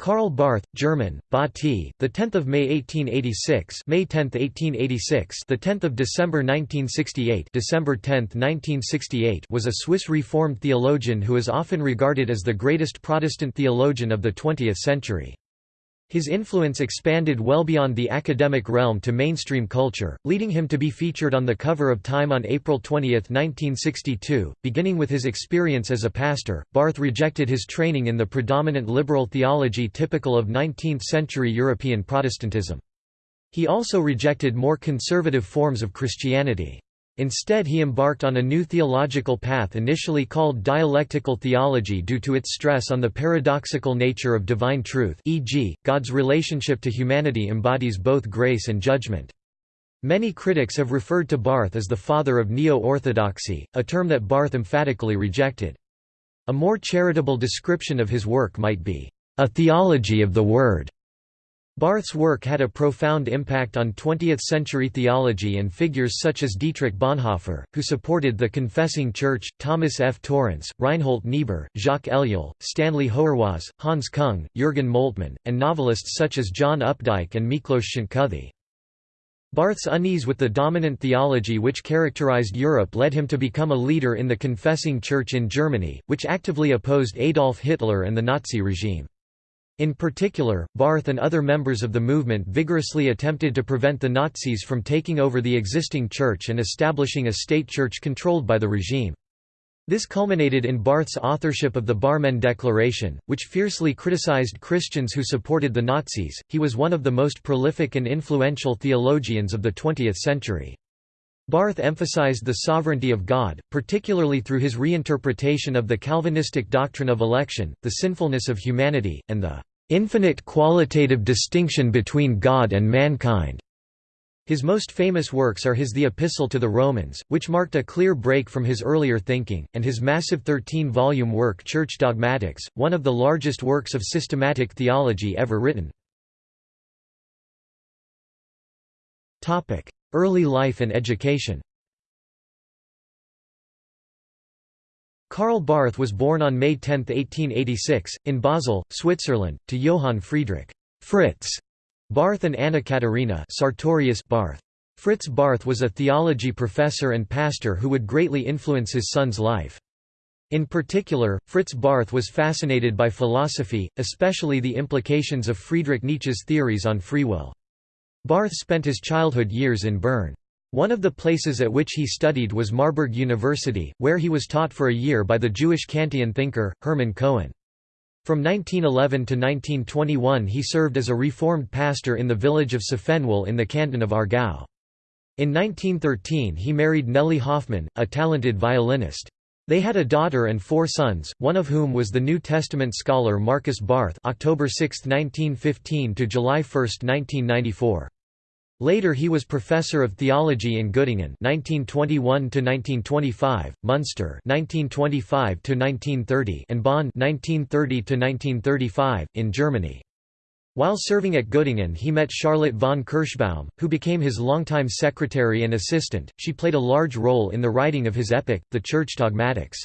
Karl Barth, German, Bati, the 10th of May 1886, May 10, 1886, the 10th of December 1968, December 10, 1968, was a Swiss Reformed theologian who is often regarded as the greatest Protestant theologian of the 20th century. His influence expanded well beyond the academic realm to mainstream culture, leading him to be featured on the cover of Time on April 20, 1962. Beginning with his experience as a pastor, Barth rejected his training in the predominant liberal theology typical of 19th century European Protestantism. He also rejected more conservative forms of Christianity. Instead he embarked on a new theological path initially called dialectical theology due to its stress on the paradoxical nature of divine truth e.g., God's relationship to humanity embodies both grace and judgment. Many critics have referred to Barth as the father of neo-orthodoxy, a term that Barth emphatically rejected. A more charitable description of his work might be, "...a theology of the Word." Barth's work had a profound impact on 20th-century theology and figures such as Dietrich Bonhoeffer, who supported the Confessing Church, Thomas F. Torrance, Reinhold Niebuhr, Jacques Ellul, Stanley Hauerwas, Hans Kung, Jürgen Moltmann, and novelists such as John Updike and Miklos Szentkuthy. Barth's unease with the dominant theology which characterized Europe led him to become a leader in the Confessing Church in Germany, which actively opposed Adolf Hitler and the Nazi regime. In particular, Barth and other members of the movement vigorously attempted to prevent the Nazis from taking over the existing church and establishing a state church controlled by the regime. This culminated in Barth's authorship of the Barmen Declaration, which fiercely criticized Christians who supported the Nazis. He was one of the most prolific and influential theologians of the 20th century. Barth emphasized the sovereignty of God, particularly through his reinterpretation of the Calvinistic doctrine of election, the sinfulness of humanity, and the infinite qualitative distinction between God and mankind. His most famous works are his The Epistle to the Romans, which marked a clear break from his earlier thinking, and his massive 13-volume work Church Dogmatics, one of the largest works of systematic theology ever written. Early life and education Karl Barth was born on May 10, 1886, in Basel, Switzerland, to Johann Friedrich Fritz Barth and Anna Katerina Sartorius Barth. Fritz Barth was a theology professor and pastor who would greatly influence his son's life. In particular, Fritz Barth was fascinated by philosophy, especially the implications of Friedrich Nietzsche's theories on free will. Barth spent his childhood years in Bern. One of the places at which he studied was Marburg University, where he was taught for a year by the Jewish Kantian thinker, Hermann Cohen. From 1911 to 1921 he served as a Reformed pastor in the village of Safenwil in the canton of Aargau. In 1913 he married Nelly Hoffman, a talented violinist. They had a daughter and four sons, one of whom was the New Testament scholar Markus Barth October 6, 1915 to July 1, 1994. Later he was professor of theology in Göttingen 1921 to 1925, Munster 1925 to 1930 and Bonn 1930 to 1935 in Germany. While serving at Göttingen he met Charlotte von Kirschbaum, who became his longtime secretary and assistant. She played a large role in the writing of his epic, The Church Dogmatics.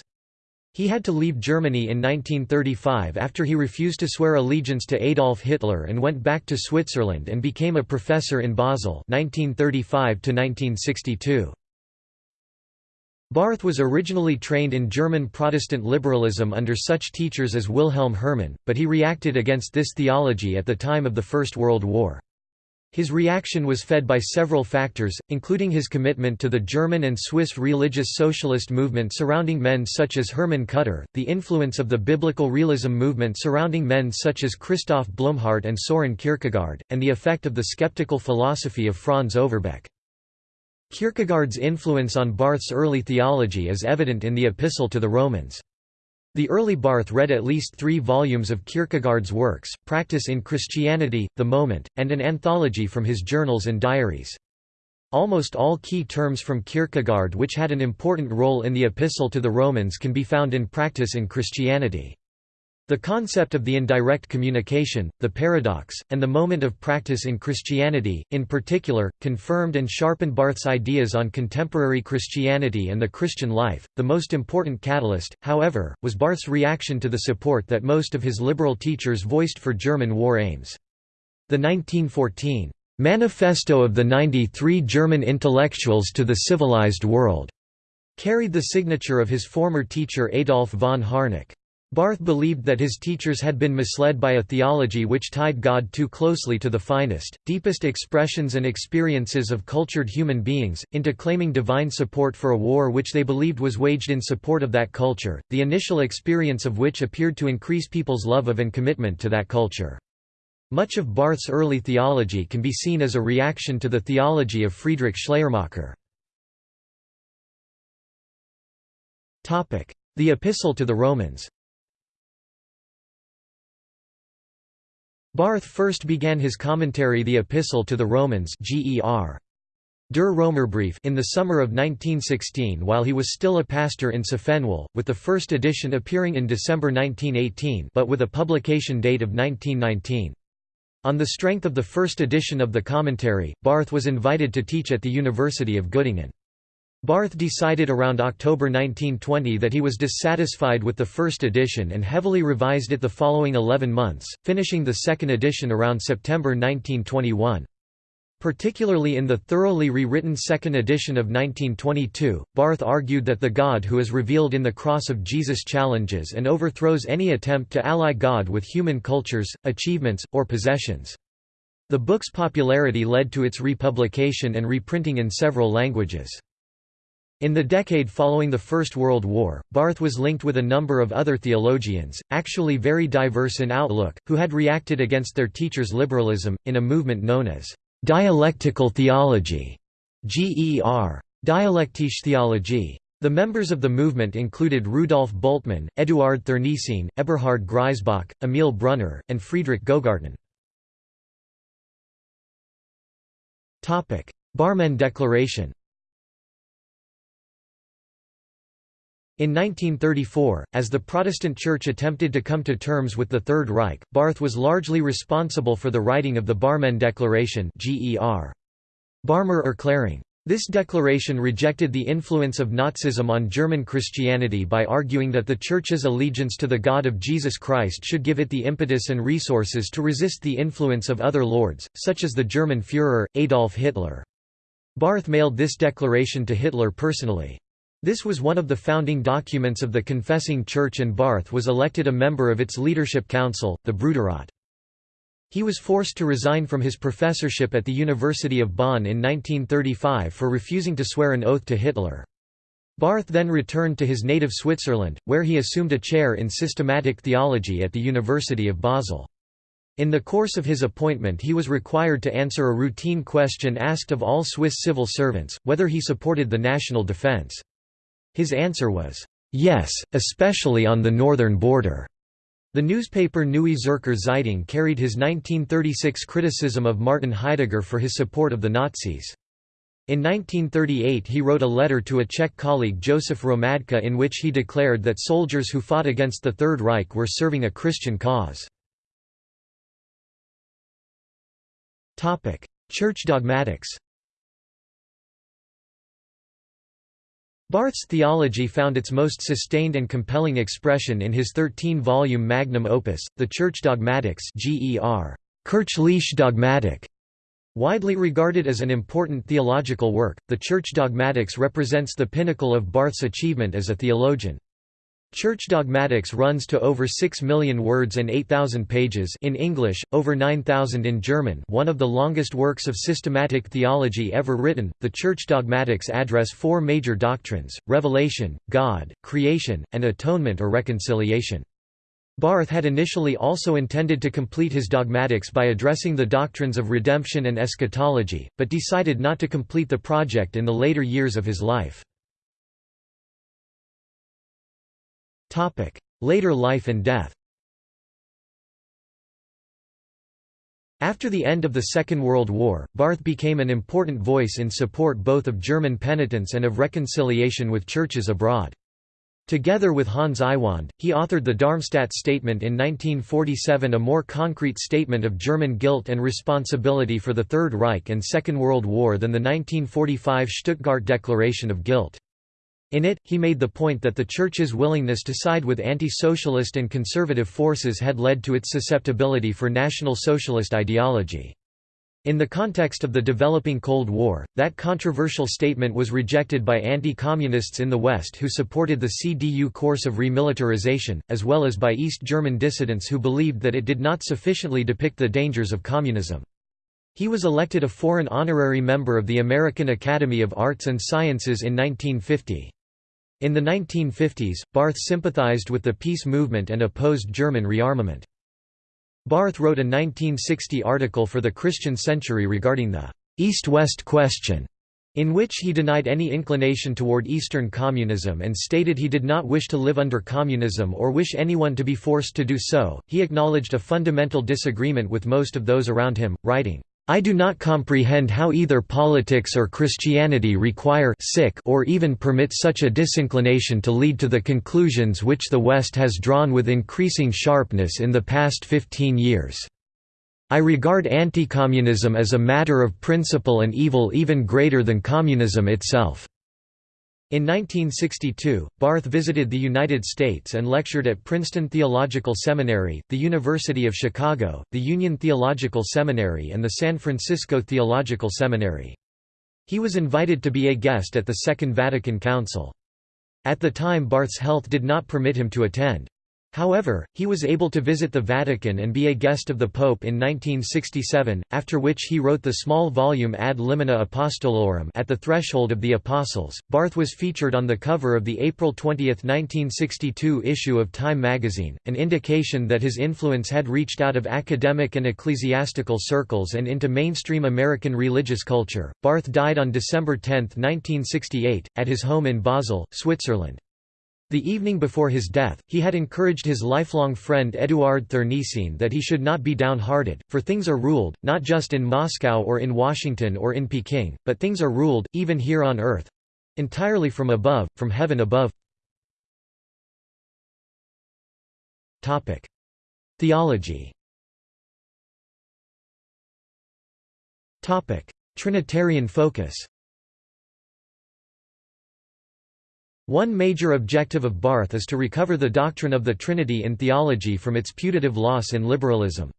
He had to leave Germany in 1935 after he refused to swear allegiance to Adolf Hitler and went back to Switzerland and became a professor in Basel 1935 -1962. Barth was originally trained in German Protestant liberalism under such teachers as Wilhelm Herrmann, but he reacted against this theology at the time of the First World War. His reaction was fed by several factors, including his commitment to the German and Swiss religious socialist movement surrounding men such as Hermann Kutter, the influence of the biblical realism movement surrounding men such as Christoph Blumhardt and Soren Kierkegaard, and the effect of the skeptical philosophy of Franz Overbeck. Kierkegaard's influence on Barth's early theology is evident in the Epistle to the Romans. The early Barth read at least three volumes of Kierkegaard's works, Practice in Christianity, The Moment, and an anthology from his journals and diaries. Almost all key terms from Kierkegaard which had an important role in the Epistle to the Romans can be found in Practice in Christianity. The concept of the indirect communication, the paradox, and the moment of practice in Christianity, in particular, confirmed and sharpened Barth's ideas on contemporary Christianity and the Christian life. The most important catalyst, however, was Barth's reaction to the support that most of his liberal teachers voiced for German war aims. The 1914 Manifesto of the 93 German Intellectuals to the Civilized World carried the signature of his former teacher Adolf von Harnack. Barth believed that his teachers had been misled by a theology which tied God too closely to the finest, deepest expressions and experiences of cultured human beings, into claiming divine support for a war which they believed was waged in support of that culture, the initial experience of which appeared to increase people's love of and commitment to that culture. Much of Barth's early theology can be seen as a reaction to the theology of Friedrich Schleiermacher. The Epistle to the Romans Barth first began his commentary The Epistle to the Romans Ger. Der Römerbrief in the summer of 1916 while he was still a pastor in Tiefenwalde, with the first edition appearing in December 1918 but with a publication date of 1919. On the strength of the first edition of the commentary, Barth was invited to teach at the University of Göttingen. Barth decided around October 1920 that he was dissatisfied with the first edition and heavily revised it the following 11 months, finishing the second edition around September 1921. Particularly in the thoroughly rewritten second edition of 1922, Barth argued that the God who is revealed in the cross of Jesus challenges and overthrows any attempt to ally God with human cultures, achievements, or possessions. The book's popularity led to its republication and reprinting in several languages. In the decade following the First World War, Barth was linked with a number of other theologians, actually very diverse in outlook, who had reacted against their teachers' liberalism, in a movement known as dialectical theology GER. Dialektische Theologie. The members of the movement included Rudolf Bultmann, Eduard Thurneysen, Eberhard Griesbach, Emil Brunner, and Friedrich Gogarten. Barmen Declaration In 1934, as the Protestant Church attempted to come to terms with the Third Reich, Barth was largely responsible for the writing of the Barmen Declaration Ger. Barmer Erklärung. This declaration rejected the influence of Nazism on German Christianity by arguing that the Church's allegiance to the God of Jesus Christ should give it the impetus and resources to resist the influence of other lords, such as the German Führer, Adolf Hitler. Barth mailed this declaration to Hitler personally. This was one of the founding documents of the Confessing Church and Barth was elected a member of its leadership council, the Bruderrat. He was forced to resign from his professorship at the University of Bonn in 1935 for refusing to swear an oath to Hitler. Barth then returned to his native Switzerland, where he assumed a chair in systematic theology at the University of Basel. In the course of his appointment he was required to answer a routine question asked of all Swiss civil servants, whether he supported the national defense. His answer was, "'Yes, especially on the northern border'". The newspaper Neue Zürcher Zeitung carried his 1936 criticism of Martin Heidegger for his support of the Nazis. In 1938 he wrote a letter to a Czech colleague Josef Hromadka in which he declared that soldiers who fought against the Third Reich were serving a Christian cause. Church dogmatics Barth's theology found its most sustained and compelling expression in his 13-volume magnum opus, the Church Dogmatics Ger. Kirchliche. Widely regarded as an important theological work, the Church Dogmatics represents the pinnacle of Barth's achievement as a theologian. Church dogmatics runs to over 6 million words and 8,000 pages in English, over 9,000 in German one of the longest works of systematic theology ever written. The Church dogmatics address four major doctrines, revelation, God, creation, and atonement or reconciliation. Barth had initially also intended to complete his dogmatics by addressing the doctrines of redemption and eschatology, but decided not to complete the project in the later years of his life. Later life and death After the end of the Second World War, Barth became an important voice in support both of German penitence and of reconciliation with churches abroad. Together with Hans Iwand, he authored the Darmstadt Statement in 1947 a more concrete statement of German guilt and responsibility for the Third Reich and Second World War than the 1945 Stuttgart Declaration of Guilt. In it, he made the point that the Church's willingness to side with anti-socialist and conservative forces had led to its susceptibility for National Socialist ideology. In the context of the developing Cold War, that controversial statement was rejected by anti-communists in the West who supported the CDU course of remilitarization, as well as by East German dissidents who believed that it did not sufficiently depict the dangers of communism. He was elected a foreign honorary member of the American Academy of Arts and Sciences in 1950. In the 1950s, Barth sympathized with the peace movement and opposed German rearmament. Barth wrote a 1960 article for the Christian Century regarding the East-West question, in which he denied any inclination toward Eastern communism and stated he did not wish to live under communism or wish anyone to be forced to do so. He acknowledged a fundamental disagreement with most of those around him, writing, I do not comprehend how either politics or Christianity require sic or even permit such a disinclination to lead to the conclusions which the West has drawn with increasing sharpness in the past 15 years. I regard anti-communism as a matter of principle and evil even greater than communism itself. In 1962, Barth visited the United States and lectured at Princeton Theological Seminary, the University of Chicago, the Union Theological Seminary and the San Francisco Theological Seminary. He was invited to be a guest at the Second Vatican Council. At the time Barth's health did not permit him to attend. However, he was able to visit the Vatican and be a guest of the Pope in 1967, after which he wrote the small volume Ad Limina Apostolorum at the Threshold of the Apostles. Barth was featured on the cover of the April 20, 1962 issue of Time magazine, an indication that his influence had reached out of academic and ecclesiastical circles and into mainstream American religious culture. Barth died on December 10, 1968, at his home in Basel, Switzerland. The evening before his death, he had encouraged his lifelong friend Eduard Thurneysen that he should not be downhearted, for things are ruled, not just in Moscow or in Washington or in Peking, but things are ruled, even here on earth—entirely from above, from heaven above. Theology. Trinitarian focus One major objective of Barth is to recover the doctrine of the Trinity in theology from its putative loss in liberalism.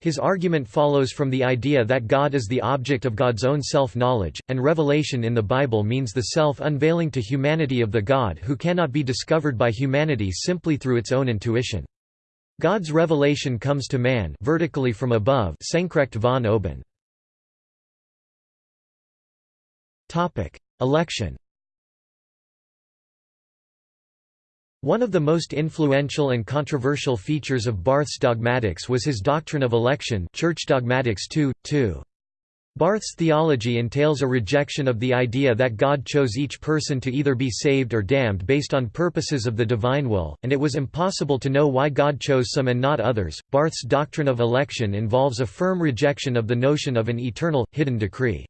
His argument follows from the idea that God is the object of God's own self-knowledge, and revelation in the Bible means the self-unveiling to humanity of the God who cannot be discovered by humanity simply through its own intuition. God's revelation comes to man vertically from above Senkrecht von oben. Election One of the most influential and controversial features of Barth's dogmatics was his doctrine of election Church Dogmatics 2, 2. Barth's theology entails a rejection of the idea that God chose each person to either be saved or damned based on purposes of the divine will, and it was impossible to know why God chose some and not others. Barth's doctrine of election involves a firm rejection of the notion of an eternal, hidden decree.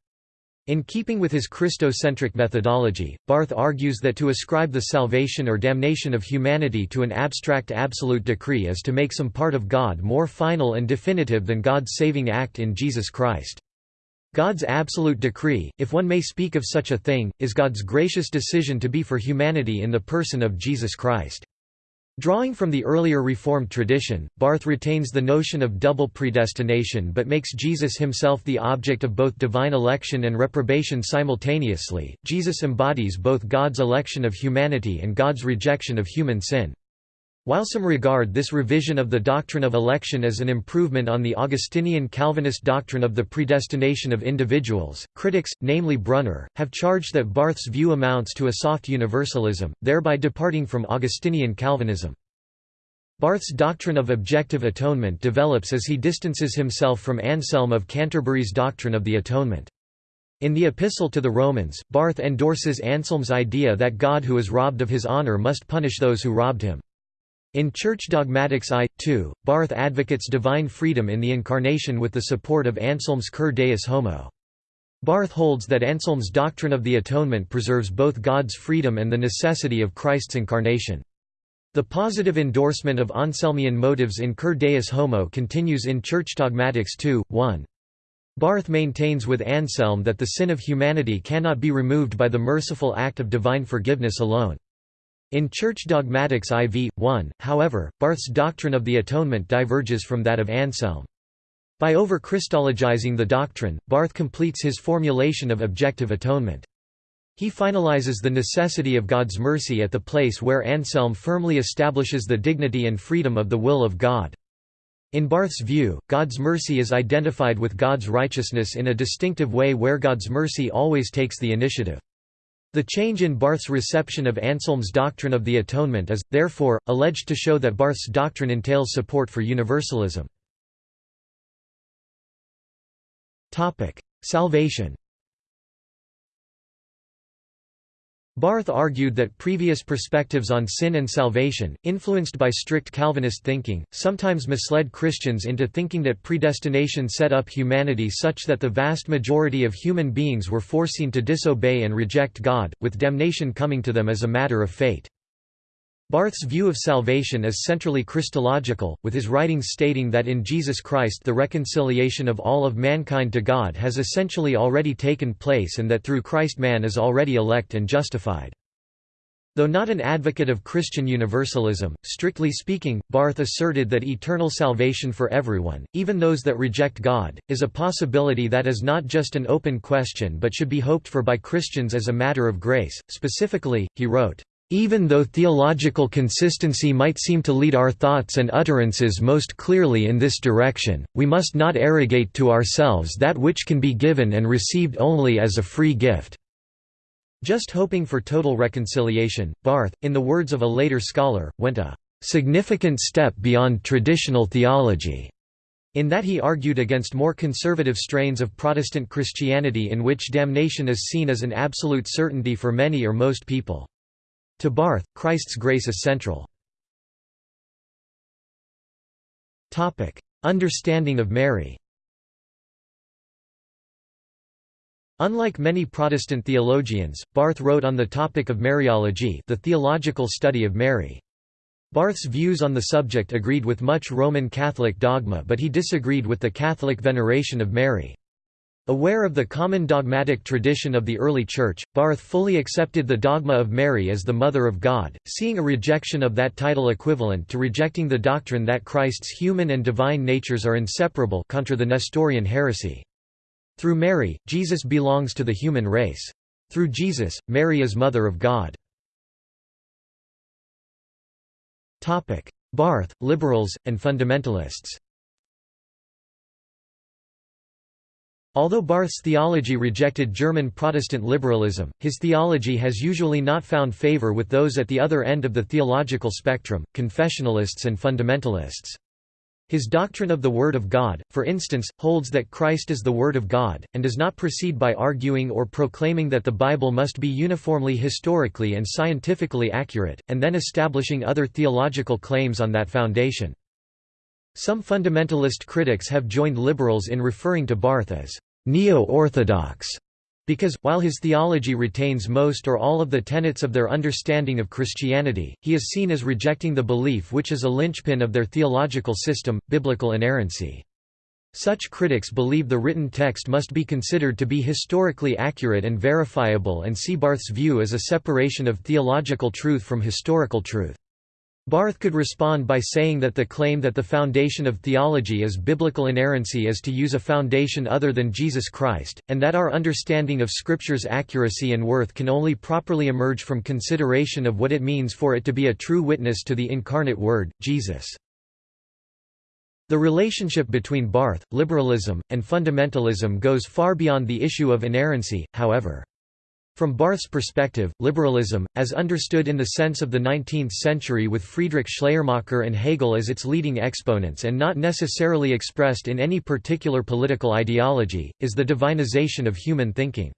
In keeping with his Christocentric methodology, Barth argues that to ascribe the salvation or damnation of humanity to an abstract absolute decree is to make some part of God more final and definitive than God's saving act in Jesus Christ. God's absolute decree, if one may speak of such a thing, is God's gracious decision to be for humanity in the person of Jesus Christ. Drawing from the earlier Reformed tradition, Barth retains the notion of double predestination but makes Jesus himself the object of both divine election and reprobation simultaneously. Jesus embodies both God's election of humanity and God's rejection of human sin. While some regard this revision of the doctrine of election as an improvement on the Augustinian Calvinist doctrine of the predestination of individuals, critics, namely Brunner, have charged that Barth's view amounts to a soft universalism, thereby departing from Augustinian Calvinism. Barth's doctrine of objective atonement develops as he distances himself from Anselm of Canterbury's doctrine of the atonement. In the Epistle to the Romans, Barth endorses Anselm's idea that God who is robbed of his honor must punish those who robbed him. In Church Dogmatics I, 2, Barth advocates divine freedom in the Incarnation with the support of Anselm's Cur Deus Homo. Barth holds that Anselm's doctrine of the atonement preserves both God's freedom and the necessity of Christ's incarnation. The positive endorsement of Anselmian motives in Cur Deus Homo continues in Church Dogmatics 2, 1. Barth maintains with Anselm that the sin of humanity cannot be removed by the merciful act of divine forgiveness alone. In Church Dogmatics IV, 1, however, Barth's doctrine of the atonement diverges from that of Anselm. By over-Christologizing the doctrine, Barth completes his formulation of objective atonement. He finalizes the necessity of God's mercy at the place where Anselm firmly establishes the dignity and freedom of the will of God. In Barth's view, God's mercy is identified with God's righteousness in a distinctive way where God's mercy always takes the initiative. The change in Barth's reception of Anselm's doctrine of the atonement is, therefore, alleged to show that Barth's doctrine entails support for universalism. Salvation Barth argued that previous perspectives on sin and salvation, influenced by strict Calvinist thinking, sometimes misled Christians into thinking that predestination set up humanity such that the vast majority of human beings were foreseen to disobey and reject God, with damnation coming to them as a matter of fate. Barth's view of salvation is centrally Christological, with his writings stating that in Jesus Christ the reconciliation of all of mankind to God has essentially already taken place and that through Christ man is already elect and justified. Though not an advocate of Christian universalism, strictly speaking, Barth asserted that eternal salvation for everyone, even those that reject God, is a possibility that is not just an open question but should be hoped for by Christians as a matter of grace. Specifically, he wrote, even though theological consistency might seem to lead our thoughts and utterances most clearly in this direction, we must not arrogate to ourselves that which can be given and received only as a free gift. Just hoping for total reconciliation, Barth, in the words of a later scholar, went a significant step beyond traditional theology, in that he argued against more conservative strains of Protestant Christianity in which damnation is seen as an absolute certainty for many or most people. To Barth, Christ's grace is central. Understanding of Mary Unlike many Protestant theologians, Barth wrote on the topic of Mariology the theological study of Mary. Barth's views on the subject agreed with much Roman Catholic dogma but he disagreed with the Catholic veneration of Mary. Aware of the common dogmatic tradition of the early Church, Barth fully accepted the dogma of Mary as the Mother of God, seeing a rejection of that title equivalent to rejecting the doctrine that Christ's human and divine natures are inseparable contra the Nestorian heresy. Through Mary, Jesus belongs to the human race. Through Jesus, Mary is Mother of God. Barth, liberals, and fundamentalists Although Barth's theology rejected German Protestant liberalism, his theology has usually not found favor with those at the other end of the theological spectrum, confessionalists and fundamentalists. His doctrine of the Word of God, for instance, holds that Christ is the Word of God, and does not proceed by arguing or proclaiming that the Bible must be uniformly historically and scientifically accurate, and then establishing other theological claims on that foundation. Some fundamentalist critics have joined liberals in referring to Barth as neo-orthodox, because, while his theology retains most or all of the tenets of their understanding of Christianity, he is seen as rejecting the belief which is a linchpin of their theological system, biblical inerrancy. Such critics believe the written text must be considered to be historically accurate and verifiable and see Barth's view as a separation of theological truth from historical truth. Barth could respond by saying that the claim that the foundation of theology is biblical inerrancy is to use a foundation other than Jesus Christ, and that our understanding of Scripture's accuracy and worth can only properly emerge from consideration of what it means for it to be a true witness to the incarnate Word, Jesus. The relationship between Barth, liberalism, and fundamentalism goes far beyond the issue of inerrancy, however. From Barth's perspective, liberalism, as understood in the sense of the 19th century with Friedrich Schleiermacher and Hegel as its leading exponents and not necessarily expressed in any particular political ideology, is the divinization of human thinking.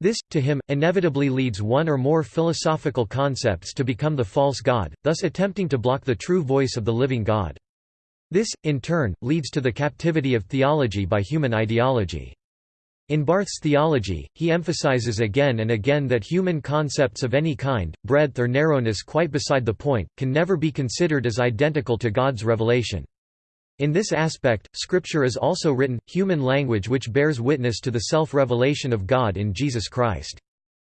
This, to him, inevitably leads one or more philosophical concepts to become the false God, thus attempting to block the true voice of the living God. This, in turn, leads to the captivity of theology by human ideology. In Barth's theology, he emphasizes again and again that human concepts of any kind, breadth or narrowness quite beside the point, can never be considered as identical to God's revelation. In this aspect, Scripture is also written, human language which bears witness to the self-revelation of God in Jesus Christ.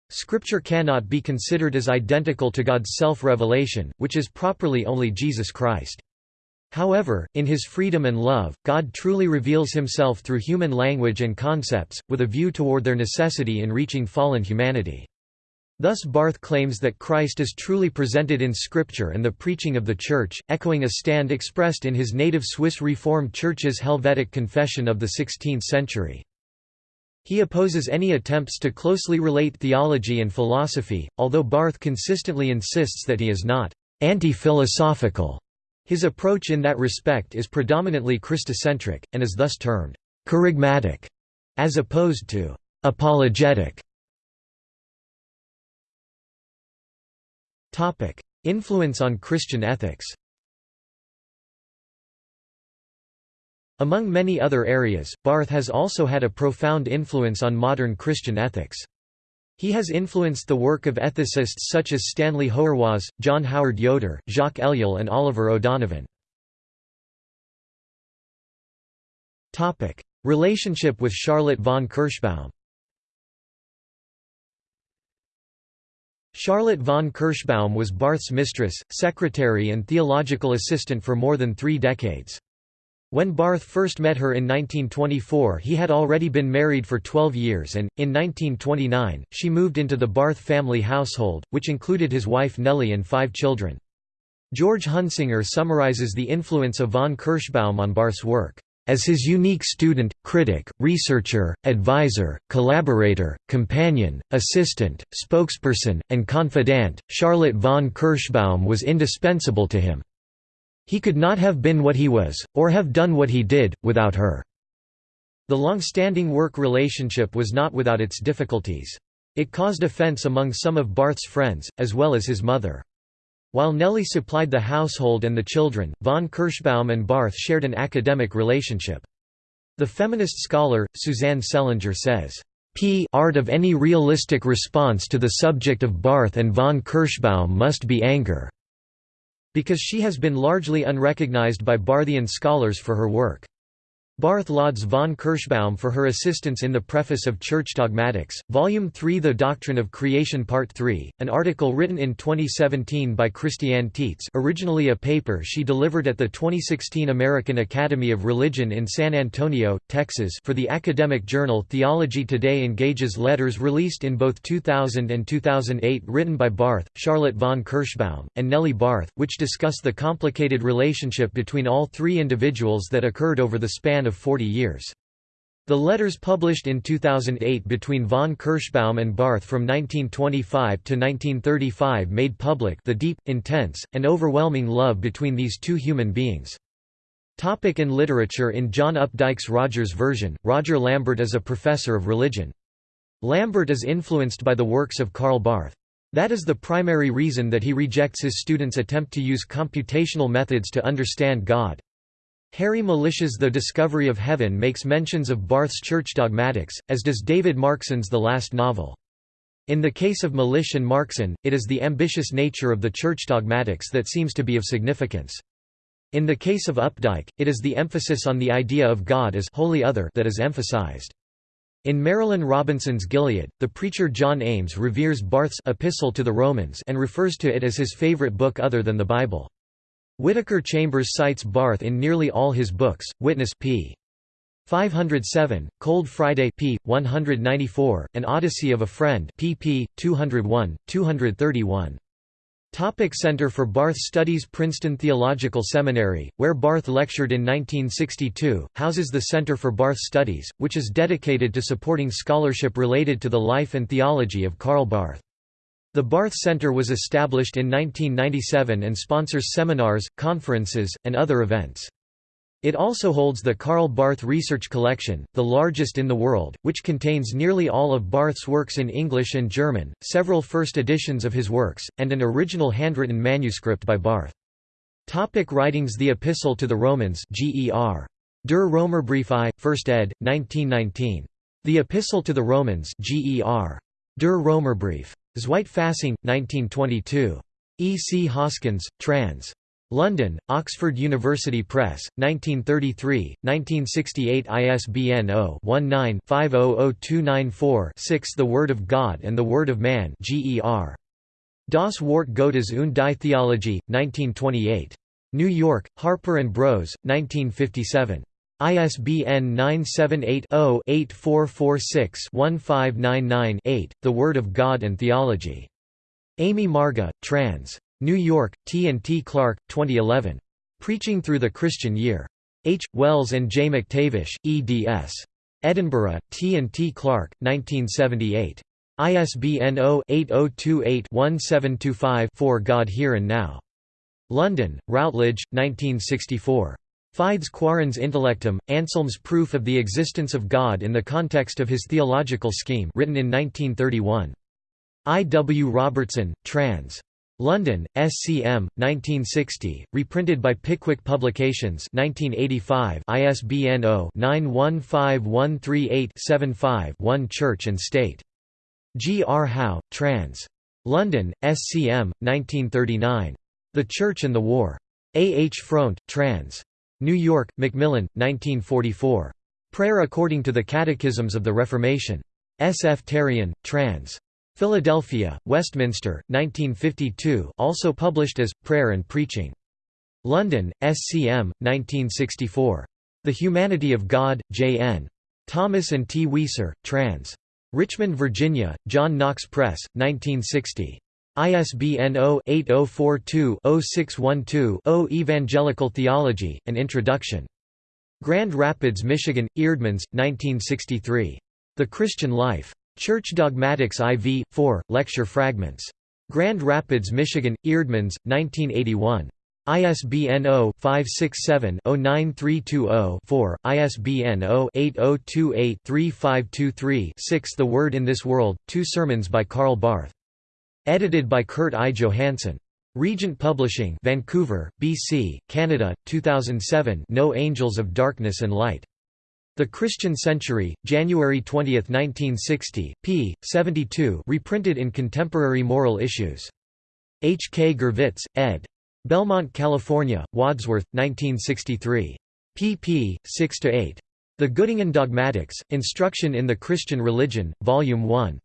Scripture cannot be considered as identical to God's self-revelation, which is properly only Jesus Christ. However, in his freedom and love, God truly reveals himself through human language and concepts, with a view toward their necessity in reaching fallen humanity. Thus Barth claims that Christ is truly presented in Scripture and the preaching of the Church, echoing a stand expressed in his native Swiss Reformed Church's Helvetic Confession of the 16th century. He opposes any attempts to closely relate theology and philosophy, although Barth consistently insists that he is not anti-philosophical his approach in that respect is predominantly Christocentric, and is thus termed «kerygmatic», as opposed to «apologetic». Influence on Christian ethics Among many other areas, Barth has also had a profound influence on modern Christian ethics. He has influenced the work of ethicists such as Stanley Hauerwas, John Howard Yoder, Jacques Ellul and Oliver O'Donovan. Relationship with Charlotte von Kirschbaum Charlotte von Kirschbaum was Barth's mistress, secretary and theological assistant for more than three decades. When Barth first met her in 1924 he had already been married for 12 years and, in 1929, she moved into the Barth family household, which included his wife Nellie and five children. George Hunsinger summarizes the influence of von Kirschbaum on Barth's work, "...as his unique student, critic, researcher, advisor, collaborator, companion, assistant, spokesperson, and confidant, Charlotte von Kirschbaum was indispensable to him." He could not have been what he was, or have done what he did, without her. The long-standing work relationship was not without its difficulties. It caused offense among some of Barth's friends, as well as his mother. While Nellie supplied the household and the children, von Kirschbaum and Barth shared an academic relationship. The feminist scholar, Suzanne Selinger says, P art of any realistic response to the subject of Barth and von Kirschbaum must be anger. Because she has been largely unrecognized by Barthian scholars for her work. Barth lauds von Kirschbaum for her assistance in the preface of Church Dogmatics, Volume 3 The Doctrine of Creation Part 3, an article written in 2017 by Christiane Tietz originally a paper she delivered at the 2016 American Academy of Religion in San Antonio, Texas for the academic journal Theology Today engages letters released in both 2000 and 2008 written by Barth, Charlotte von Kirschbaum, and Nellie Barth, which discuss the complicated relationship between all three individuals that occurred over the span of of 40 years. The letters published in 2008 between von Kirschbaum and Barth from 1925 to 1935 made public the deep, intense, and overwhelming love between these two human beings. Topic in literature In John Updike's Rogers version, Roger Lambert is a professor of religion. Lambert is influenced by the works of Karl Barth. That is the primary reason that he rejects his students' attempt to use computational methods to understand God. Harry Mulisch's The Discovery of Heaven makes mentions of Barth's church dogmatics, as does David Markson's The Last Novel. In the case of Melish and Markson, it is the ambitious nature of the church dogmatics that seems to be of significance. In the case of Updike, it is the emphasis on the idea of God as holy other that is emphasized. In Marilynne Robinson's Gilead, the preacher John Ames reveres Barth's Epistle to the Romans and refers to it as his favorite book other than the Bible. Whittaker Chambers cites Barth in nearly all his books, Witness p. 507, Cold Friday p. 194, and Odyssey of a Friend pp. 201, 231. Topic Center for Barth Studies Princeton Theological Seminary, where Barth lectured in 1962, houses the Center for Barth Studies, which is dedicated to supporting scholarship related to the life and theology of Karl Barth. The Barth Center was established in 1997 and sponsors seminars, conferences, and other events. It also holds the Karl Barth Research Collection, the largest in the world, which contains nearly all of Barth's works in English and German, several first editions of his works, and an original handwritten manuscript by Barth. Topic writings The Epistle to the Romans Ger. Der Römerbrief I, 1st ed., 1919. The Epistle to the Romans GER. Der Römerbrief. Zweitfassung, 1922. E. C. Hoskyns, trans. London, Oxford University Press, 1933, 1968 ISBN 0-19-500294-6 The Word of God and the Word of Man GER. Das Wort Gottes und die Theologie, 1928. New York, Harper & Bros., 1957. ISBN 978-0-8446-1599-8, The Word of God and Theology. Amy Marga, trans. New York, T. and T. Clark, 2011. Preaching Through the Christian Year. H. Wells and J. McTavish, eds. Edinburgh, T. and T. Clark, 1978. ISBN 0-8028-1725-4 God Here and Now. London, Routledge, 1964. Fides Quaerens Intellectum, Anselm's Proof of the Existence of God in the Context of His Theological Scheme written in 1931. I. W. Robertson, trans. London, SCM, 1960, reprinted by Pickwick Publications 1985 ISBN 0-915138-75-1 Church and State. G. R. Howe, trans. London, SCM, 1939. The Church and the War. A. H. Front, trans. New York, Macmillan, 1944. Prayer According to the Catechisms of the Reformation. S. F. Terrien, trans. Philadelphia, Westminster, 1952 also published as, Prayer and Preaching. London, SCM, 1964. The Humanity of God, J. N. Thomas and T. Weiser, trans. Richmond, Virginia, John Knox Press, 1960. ISBN 0-8042-0612-0 Evangelical Theology, An Introduction. Grand Rapids, Michigan, Eerdmans, 1963. The Christian Life. Church Dogmatics IV, 4, lecture fragments. Grand Rapids, Michigan, Eerdmans, 1981. ISBN 0-567-09320-4, ISBN 0-8028-3523-6 The Word in This World, Two Sermons by Karl Barth. Edited by Kurt I. Johansen. Regent Publishing Vancouver, BC, Canada, 2007 No Angels of Darkness and Light. The Christian Century, January 20, 1960, p. 72 reprinted in Contemporary Moral Issues. H. K. Gervitz, ed. Belmont, California, Wadsworth, 1963. pp. 6–8. The Göttingen Dogmatics, Instruction in the Christian Religion, Volume 1.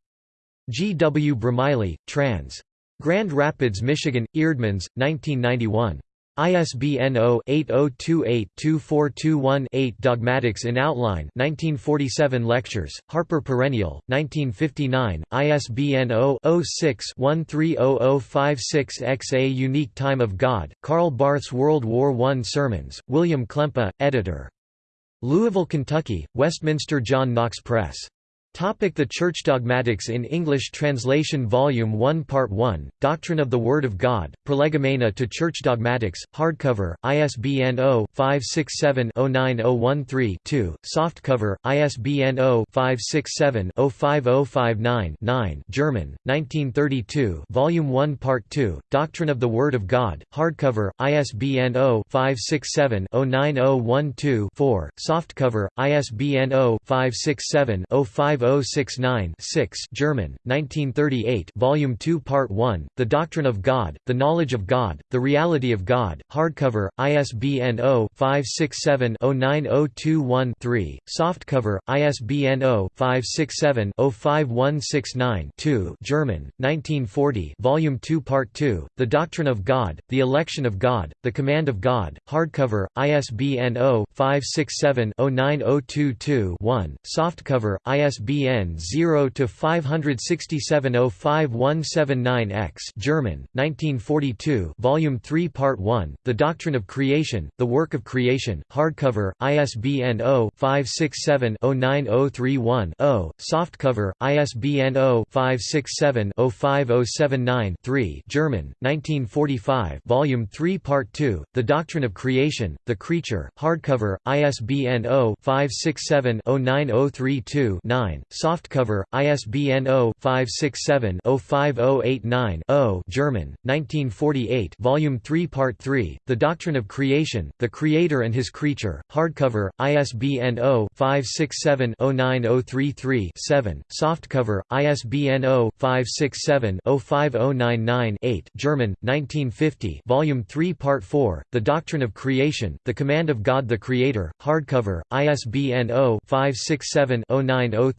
G. W. Bromiley, trans. Grand Rapids, Michigan, Eerdmans, 1991. ISBN 0-8028-2421-8 Dogmatics in Outline 1947 Lectures, Harper Perennial, 1959, ISBN 0-06-130056-X A Unique Time of God, Karl Barth's World War I Sermons, William Klempa, editor. Louisville, Kentucky, Westminster John Knox Press. Topic the Church Dogmatics in English Translation Volume 1 Part 1, Doctrine of the Word of God, Prolegomena to Church Dogmatics, hardcover, ISBN 0-567-09013-2, softcover, ISBN 0-567-05059-9 German, 1932 Volume 1 Part 2, Doctrine of the Word of God, hardcover, ISBN 0-567-09012-4, softcover, ISBN 0-567-050 069 German, 1938 Volume 2 Part 1, The Doctrine of God, The Knowledge of God, The Reality of God, hardcover, ISBN 0-567-09021-3, softcover, ISBN 0-567-05169-2 German, 1940 Volume 2 Part 2, The Doctrine of God, The Election of God, The Command of God, hardcover, ISBN 0-567-09022-1, softcover, ISBN ISBN 0 567 x German, 1942, Volume 3, Part 1, The Doctrine of Creation, The Work of Creation, hardcover, ISBN 0-567-09031-0, softcover, ISBN 0-567-05079-3 German, 1945, Volume 3, Part 2, The Doctrine of Creation, The Creature, hardcover, ISBN 0-567-09032-9 softcover, ISBN 0-567-05089-0 German, 1948 Volume 3 Part 3, The Doctrine of Creation, The Creator and His Creature, hardcover, ISBN 0-567-09033-7, softcover, ISBN 0-567-05099-8 German, 1950 Volume 3 Part 4, The Doctrine of Creation, The Command of God the Creator, hardcover, ISBN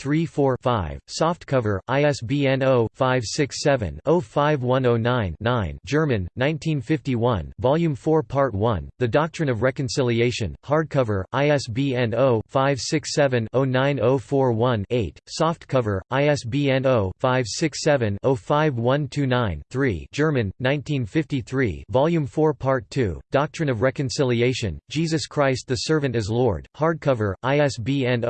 0-567-09034-5, softcover, ISBN 0-567-05109-9 German, 1951 Volume 4 Part 1, The Doctrine of Reconciliation, hardcover, ISBN 0-567-09041-8, softcover, ISBN 0-567-05129-3 German, 1953 Volume 4 Part 2, Doctrine of Reconciliation, Jesus Christ the Servant as Lord, hardcover, ISBN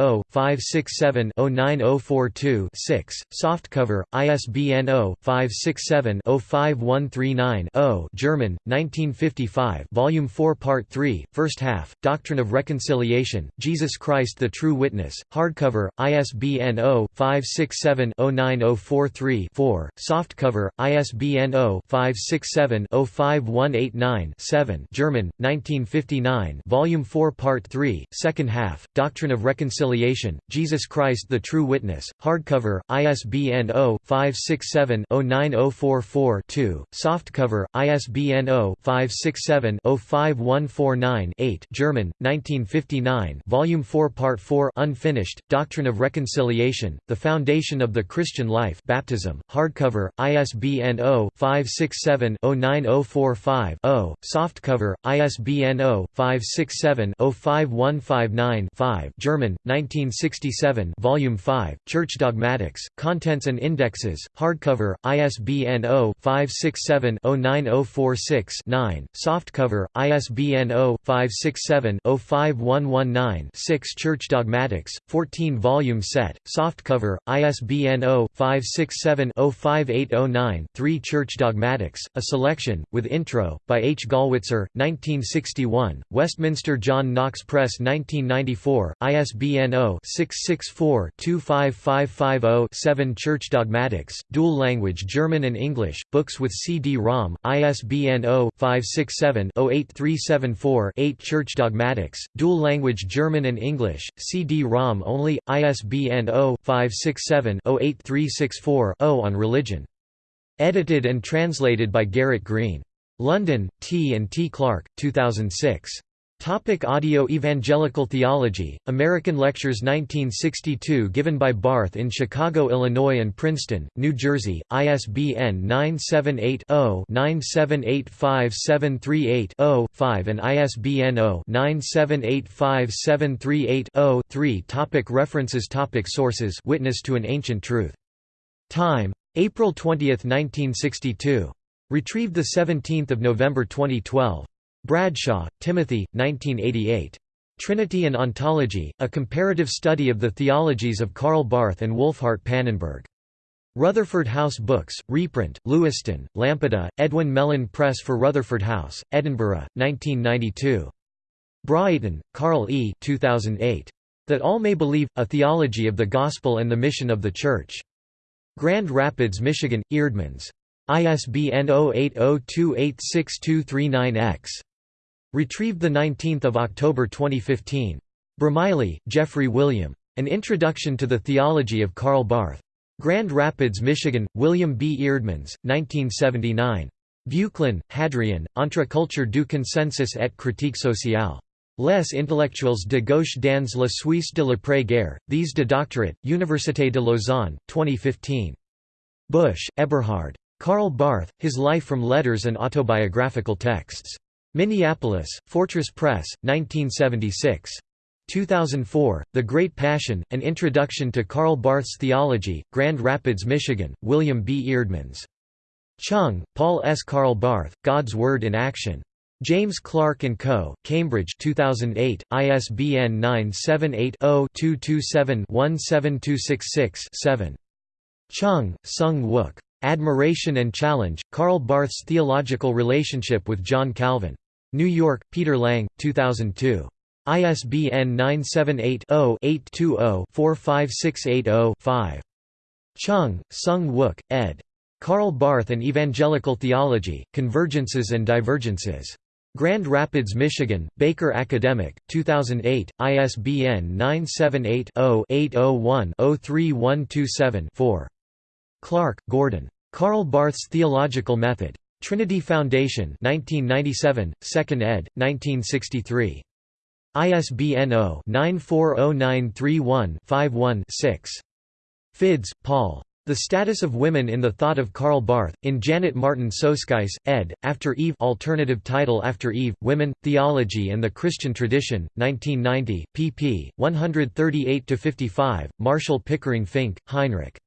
0-567-09042-6, softcover, ISBN 0-567-05139-0 German, 1955 Volume 4 Part 3, First Half, Doctrine of Reconciliation, Jesus Christ the True Witness, hardcover, ISBN 0-567-09043-4, softcover, ISBN 0-567-05189-7 German, 1959 Volume 4 Part 3, Second Half, Doctrine of Reconciliation, Jesus Christ the True Witness, hardcover, ISBN 0-567-09044-2, softcover, ISBN 0-567-05149-8 German, 1959 Volume 4 Part 4 unfinished, Doctrine of Reconciliation, The Foundation of the Christian Life Baptism, hardcover, ISBN 0-567-09045-0, softcover, ISBN 0-567-05159-5 German, 1967 Volume 5, Church Dogmatics, Contents and Indexes, hardcover, ISBN 0-567-09046-9, softcover, ISBN 0-567-05119-6 Church Dogmatics, 14-volume set, softcover, ISBN 0-567-05809-3 Church Dogmatics, a selection, with intro, by H. Gollwitzer, 1961, Westminster John Knox Press 1994, ISBN 0-664-25550-7 Church Dogmatics, dual language German and English, books with CD-ROM, ISBN 0-567-08374-8 Church Dogmatics, dual language German and English, CD-ROM only, ISBN 0-567-08364-0 on religion. Edited and translated by Garrett Green. London, T and T Clark, 2006. Topic audio Evangelical Theology, American Lectures 1962 given by Barth in Chicago, Illinois and Princeton, New Jersey, ISBN 978-0-9785738-0-5 and ISBN 0-9785738-0-3 Topic References Topic Sources Witness to an Ancient Truth. Time. April 20, 1962. Retrieved 17 November 2012. Bradshaw, Timothy, 1988. Trinity and Ontology, A Comparative Study of the Theologies of Karl Barth and Wolfhart Pannenberg. Rutherford House Books, reprint, Lewiston, Lampeter, Edwin Mellen Press for Rutherford House, Edinburgh, 1992. Braaten, Carl E. 2008. That All May Believe, A Theology of the Gospel and the Mission of the Church. Grand Rapids, Michigan, Eerdmans. ISBN 0802862239-X. Retrieved 19 October 2015. Bromiley, Geoffrey William. An Introduction to the Theology of Karl Barth. Grand Rapids, Michigan, William B. Eerdmans, 1979. Buclin, Hadrien, Entre culture du consensus et critique sociale. Les intellectuels de gauche dans la Suisse de l'après-guerre, These de Doctorate, Université de Lausanne, 2015. Busch, Eberhard. Karl Barth, His Life from Letters and Autobiographical Texts. Minneapolis, Fortress Press, 1976. 2004, The Great Passion, An Introduction to Karl Barth's Theology, Grand Rapids, Michigan, William B. Eerdmans. Chung, Paul S. Karl Barth, God's Word in Action. James Clarke & Co., Cambridge 2008, ISBN 978-0-227-17266-7. Chung, Sung Wook. Admiration and Challenge, Karl Barth's Theological Relationship with John Calvin. New York, Peter Lang, 2002. ISBN 978-0-820-45680-5. Chung, Sung Wook, ed. Karl Barth and Evangelical Theology, Convergences and Divergences. Grand Rapids, Michigan, Baker Academic, 2008, ISBN 978-0-801-03127-4. Clark, Gordon. Karl Barth's Theological Method. Trinity Foundation 1997, 2nd ed., 1963. ISBN 0-940931-51-6. Fiddes, Paul. The Status of Women in the Thought of Karl Barth, in Janet Martin Soskice, ed., After Eve alternative title After Eve, Women, Theology and the Christian Tradition, 1990, pp. 138–55, Marshall Pickering Fink, Heinrich.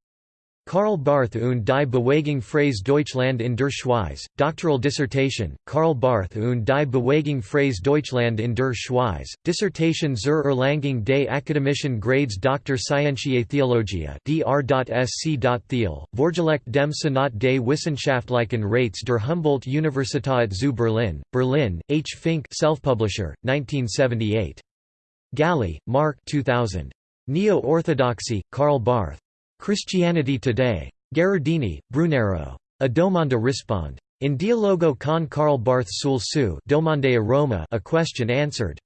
Karl Barth und die Bewegung Freies Deutschland in der Schweiz, doctoral dissertation, Karl Barth und die Bewegung Freies Deutschland in der Schweiz, Dissertation zur Erlangung des akademischen Grades Dr. Scientiae Theologia dr.sc. Thiel, Vorgelegt dem Senat des Wissenschaftlichen Rates der Humboldt-Universität zu Berlin, Berlin, H. Fink self-publisher, 1978. Galli, Mark 2000. Neo-Orthodoxy, Karl Barth. Christianity Today. Gherardini, Brunero. A domanda risponde. In dialogo con Karl Barth sul su domande a Roma a question answered.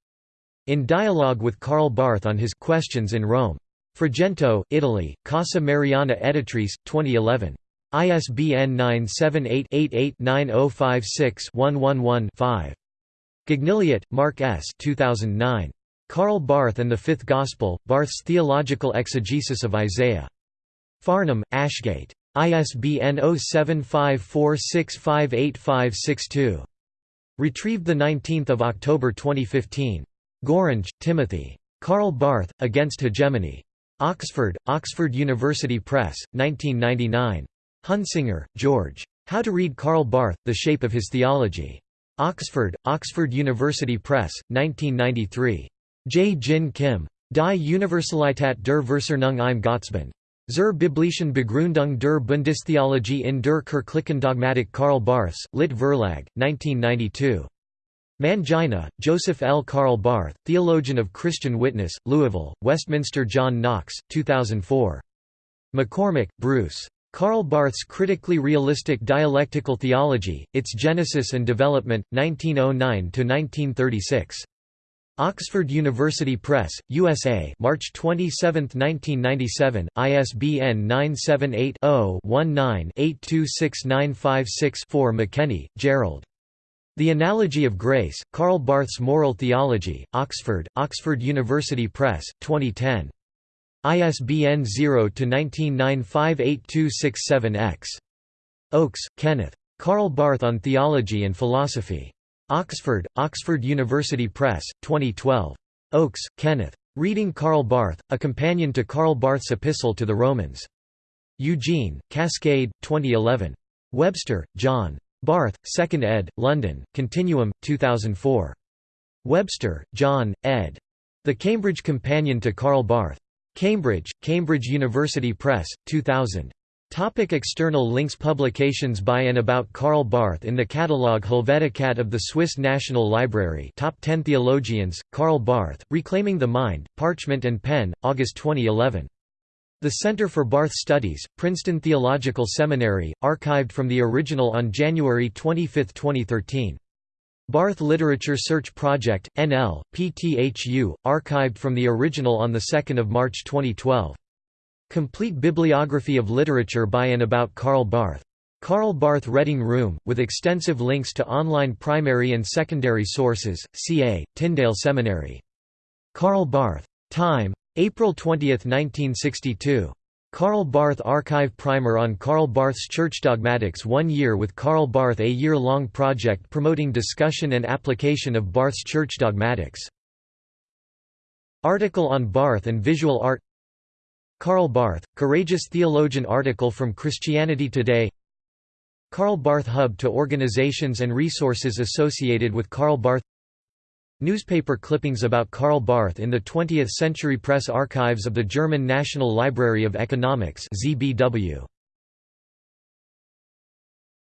In dialogue with Karl Barth on his Questions in Rome. Frigento, Italy, Casa Mariana Editrice, 2011. ISBN 978-88-9056-111-5. Gignilliat, Mark S. 2009. Karl Barth and the Fifth Gospel, Barth's Theological Exegesis of Isaiah. Farnham, Ashgate. ISBN 0754658562. Retrieved 19 October 2015. Gorringe, Timothy. Karl Barth, Against Hegemony. Oxford, Oxford University Press, 1999. Hunsinger, George. How to Read Karl Barth, The Shape of His Theology. Oxford, Oxford University Press, 1993. J. Jin Kim. Die Universalität der Versöhnung im Gottesbund. Zur biblischen Begründung der Bundestheologie in der kirchlichen Dogmatik Karl Barths, Lit Verlag, 1992. Mangina, Joseph L. Karl Barth, Theologian of Christian Witness, Louisville, Westminster John Knox, 2004. McCormack, Bruce. Karl Barth's Critically Realistic Dialectical Theology, Its Genesis and Development, 1909–1936. Oxford University Press, USA March 27, 1997, ISBN 978-0-19-826956-4 McKenny, Gerald. The Analogy of Grace, Karl Barth's Moral Theology, Oxford, Oxford University Press, 2010. ISBN 0-19958267-X. Oakes, Kenneth. Karl Barth on Theology and Philosophy. Oxford, Oxford University Press, 2012. Oakes, Kenneth. Reading Karl Barth, A Companion to Karl Barth's Epistle to the Romans. Eugene, Cascade, 2011. Webster, John. Barth, 2nd ed., London, Continuum, 2004. Webster, John, ed. The Cambridge Companion to Karl Barth. Cambridge, Cambridge University Press, 2000. Topic external links Publications by and about Karl Barth in the catalogue Helveticat of the Swiss National Library Top 10 Theologians, Karl Barth, Reclaiming the Mind, Parchment and Pen, August 2011. The Center for Barth Studies, Princeton Theological Seminary, archived from the original on January 25, 2013. Barth Literature Search Project, NL, PTHU, archived from the original on 2 March 2012. Complete bibliography of literature by and about Karl Barth. Karl Barth Reading Room, with extensive links to online primary and secondary sources, ca. Tyndale Seminary. Karl Barth. Time. April 20, 1962. Karl Barth Archive Primer on Karl Barth's Church Dogmatics One Year with Karl Barth A year-long project promoting discussion and application of Barth's Church Dogmatics. Article on Barth and Visual Art Karl Barth, Courageous Theologian article from Christianity Today Karl Barth Hub to organizations and resources associated with Karl Barth Newspaper clippings about Karl Barth in the 20th Century Press Archives of the German National Library of Economics ZBW.